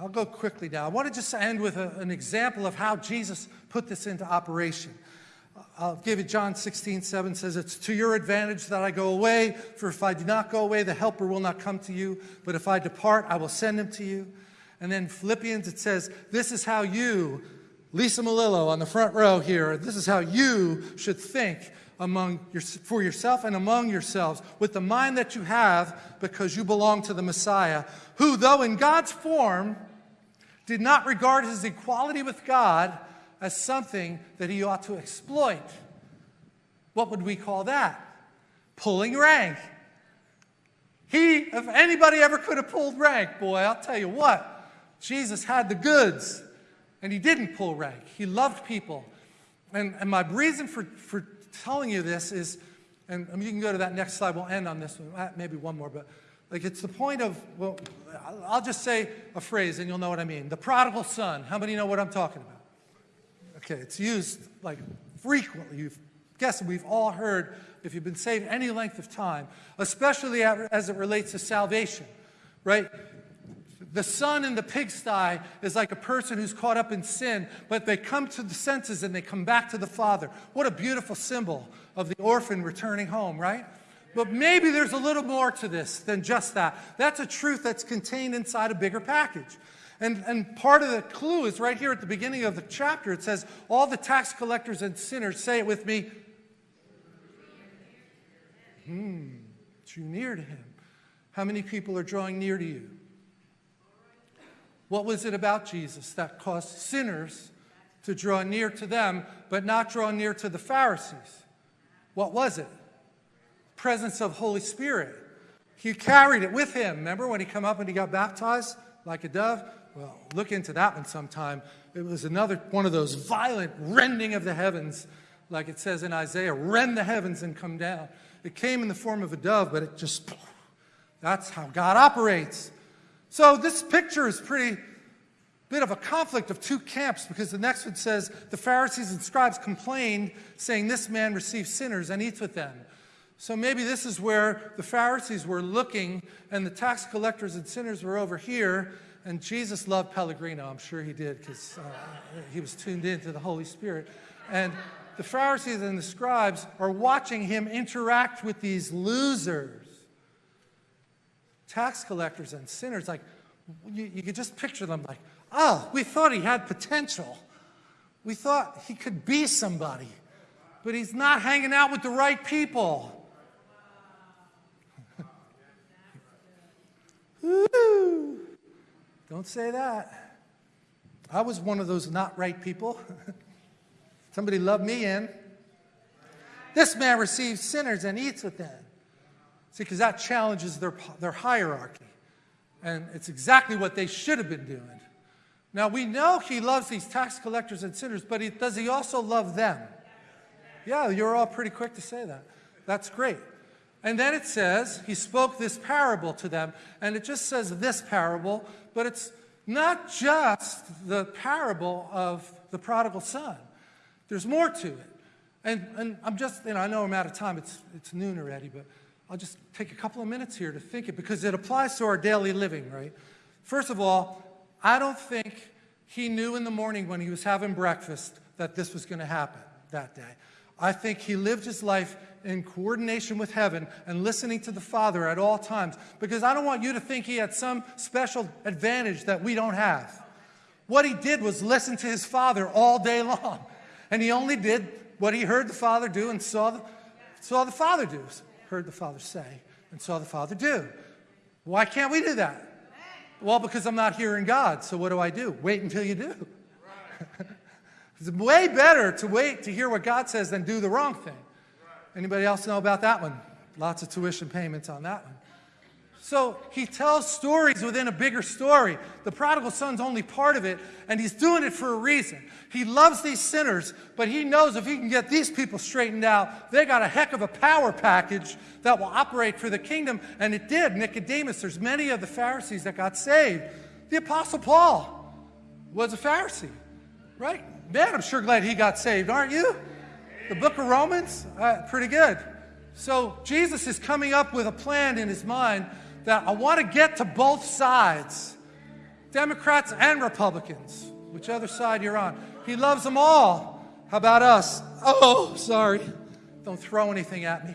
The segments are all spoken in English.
I'll go quickly now. I want to just end with a, an example of how Jesus put this into operation. I'll give you John 16, 7 says, It's to your advantage that I go away, for if I do not go away, the helper will not come to you. But if I depart, I will send him to you. And then Philippians, it says, This is how you, Lisa Malillo on the front row here, this is how you should think among your, for yourself and among yourselves with the mind that you have because you belong to the Messiah, who, though in God's form, did not regard his equality with God as something that he ought to exploit. What would we call that? Pulling rank. He, if anybody ever could have pulled rank, boy, I'll tell you what, Jesus had the goods and he didn't pull rank. He loved people. And, and my reason for, for telling you this is, and I mean, you can go to that next slide, we'll end on this one, uh, maybe one more, but like it's the point of, well, I'll just say a phrase and you'll know what I mean. The prodigal son. How many know what I'm talking about? Okay, it's used like frequently. You've guessed we've all heard if you've been saved any length of time, especially as it relates to salvation, right? The son in the pigsty is like a person who's caught up in sin, but they come to the senses and they come back to the Father. What a beautiful symbol of the orphan returning home, right? But maybe there's a little more to this than just that. That's a truth that's contained inside a bigger package. And, and part of the clue is right here at the beginning of the chapter. It says, All the tax collectors and sinners, say it with me, hmm, drew near to him. How many people are drawing near to you? What was it about Jesus that caused sinners to draw near to them, but not draw near to the Pharisees? What was it? Presence of Holy Spirit. He carried it with him. Remember when he come up and he got baptized like a dove? Well, look into that one sometime. It was another one of those violent rending of the heavens, like it says in Isaiah, rend the heavens and come down. It came in the form of a dove, but it just, that's how God operates. So this picture is pretty bit of a conflict of two camps because the next one says the Pharisees and scribes complained, saying, This man receives sinners and eats with them. So maybe this is where the Pharisees were looking and the tax collectors and sinners were over here. And Jesus loved Pellegrino. I'm sure he did because uh, he was tuned in to the Holy Spirit. And the Pharisees and the scribes are watching him interact with these losers tax collectors and sinners, like, you, you could just picture them like, oh, we thought he had potential. We thought he could be somebody, but he's not hanging out with the right people. Don't say that. I was one of those not right people. Somebody loved me in. This man receives sinners and eats with them. See, because that challenges their, their hierarchy. And it's exactly what they should have been doing. Now, we know he loves these tax collectors and sinners, but he, does he also love them? Yeah, you're all pretty quick to say that. That's great. And then it says, he spoke this parable to them. And it just says this parable, but it's not just the parable of the prodigal son. There's more to it. And, and I'm just, you know, I know I'm out of time. It's, it's noon already, but I'll just take a couple of minutes here to think it because it applies to our daily living, right? First of all, I don't think he knew in the morning when he was having breakfast that this was going to happen that day. I think he lived his life in coordination with heaven and listening to the Father at all times because I don't want you to think he had some special advantage that we don't have. What he did was listen to his Father all day long. And he only did what he heard the Father do and saw the, saw the Father do heard the Father say and saw the Father do. Why can't we do that? Well, because I'm not hearing God. So what do I do? Wait until you do. it's way better to wait to hear what God says than do the wrong thing. Anybody else know about that one? Lots of tuition payments on that one. So he tells stories within a bigger story. The prodigal son's only part of it, and he's doing it for a reason. He loves these sinners, but he knows if he can get these people straightened out, they got a heck of a power package that will operate for the kingdom. And it did. Nicodemus, there's many of the Pharisees that got saved. The Apostle Paul was a Pharisee, right? Man, I'm sure glad he got saved, aren't you? The book of Romans, uh, pretty good. So Jesus is coming up with a plan in his mind that I want to get to both sides. Democrats and Republicans, whichever side you're on. He loves them all. How about us? Oh, sorry. Don't throw anything at me.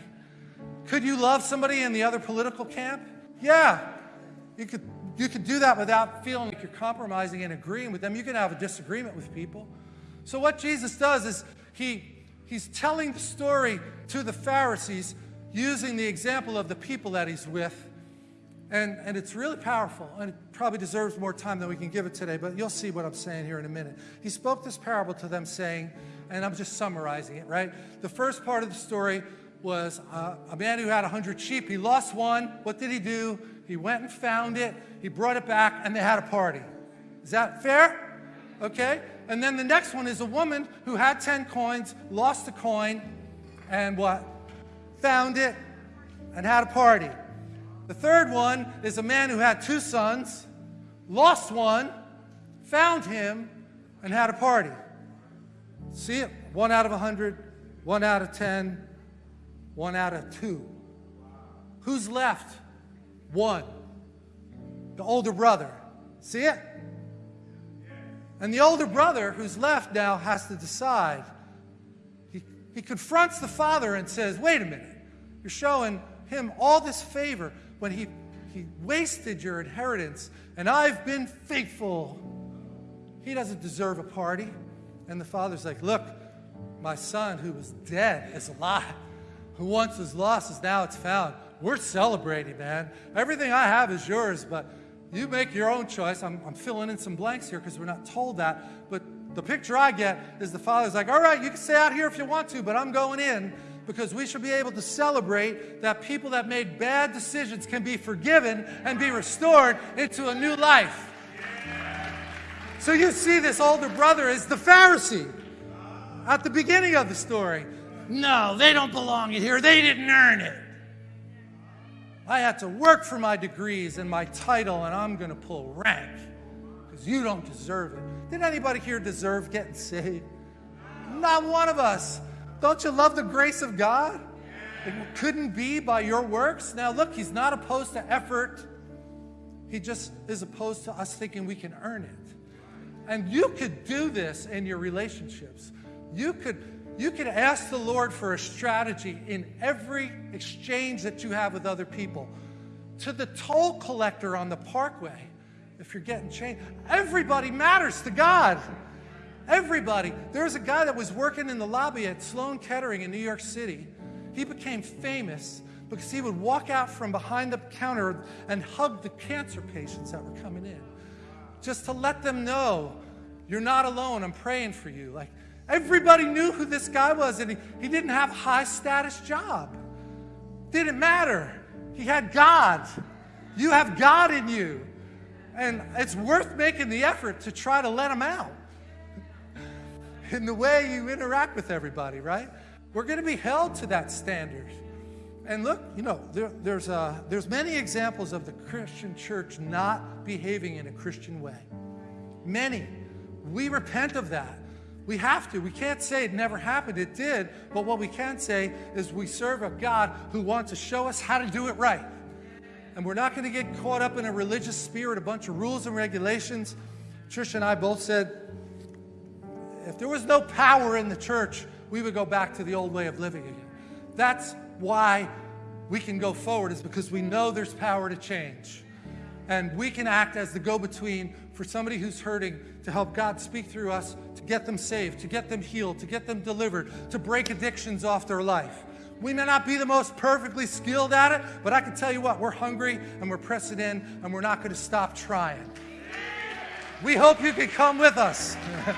Could you love somebody in the other political camp? Yeah. You could, you could do that without feeling like you're compromising and agreeing with them. You can have a disagreement with people. So, what Jesus does is he, he's telling the story to the Pharisees using the example of the people that he's with. And, and it's really powerful, and it probably deserves more time than we can give it today, but you'll see what I'm saying here in a minute. He spoke this parable to them, saying, and I'm just summarizing it, right? The first part of the story was uh, a man who had 100 sheep. He lost one. What did he do? He went and found it, he brought it back, and they had a party. Is that fair? Okay? And then the next one is a woman who had 10 coins, lost a coin, and what? Found it and had a party. The third one is a man who had two sons, lost one, found him, and had a party. See it? One out of a hundred, one out of ten, one out of two. Who's left? One. The older brother. See it? And the older brother who's left now has to decide. He, he confronts the father and says, Wait a minute. You're showing him all this favor when he, he wasted your inheritance, and I've been faithful. He doesn't deserve a party. And the father's like, Look, my son who was dead is alive, who once was lost is now it's found. We're celebrating, man. Everything I have is yours, but you make your own choice. I'm, I'm filling in some blanks here because we're not told that. But the picture I get is the father's like, All right, you can stay out here if you want to, but I'm going in because we should be able to celebrate that people that made bad decisions can be forgiven and be restored into a new life. So you see, this older brother is the Pharisee at the beginning of the story. No, they don't belong here. They didn't earn it. I had to work for my degrees and my title, and I'm going to pull rank because you don't deserve it. Did anybody here deserve getting saved? Not one of us. Don't you love the grace of God? It couldn't be by your works. Now, look, he's not opposed to effort. He just is opposed to us thinking we can earn it. And you could do this in your relationships. You could, you could ask the Lord for a strategy in every exchange that you have with other people. To the toll collector on the parkway, if you're getting changed, everybody matters to God. Everybody. There was a guy that was working in the lobby at Sloan Kettering in New York City. He became famous because he would walk out from behind the counter and hug the cancer patients that were coming in just to let them know you're not alone. I'm praying for you. Like everybody knew who this guy was, and he, he didn't have a high status job. Didn't matter. He had God. You have God in you. And it's worth making the effort to try to let him out in the way you interact with everybody, right? We're going to be held to that standard. And look, you know, there, there's, uh, there's many examples of the Christian church not behaving in a Christian way. Many. We repent of that. We have to. We can't say it never happened. It did. But what we can say is we serve a God who wants to show us how to do it right. And we're not going to get caught up in a religious spirit, a bunch of rules and regulations. Trish and I both said if there was no power in the church, we would go back to the old way of living again. That's why we can go forward, is because we know there's power to change. And we can act as the go between for somebody who's hurting to help God speak through us, to get them saved, to get them healed, to get them delivered, to break addictions off their life. We may not be the most perfectly skilled at it, but I can tell you what, we're hungry and we're pressing in and we're not going to stop trying. We hope you can come with us.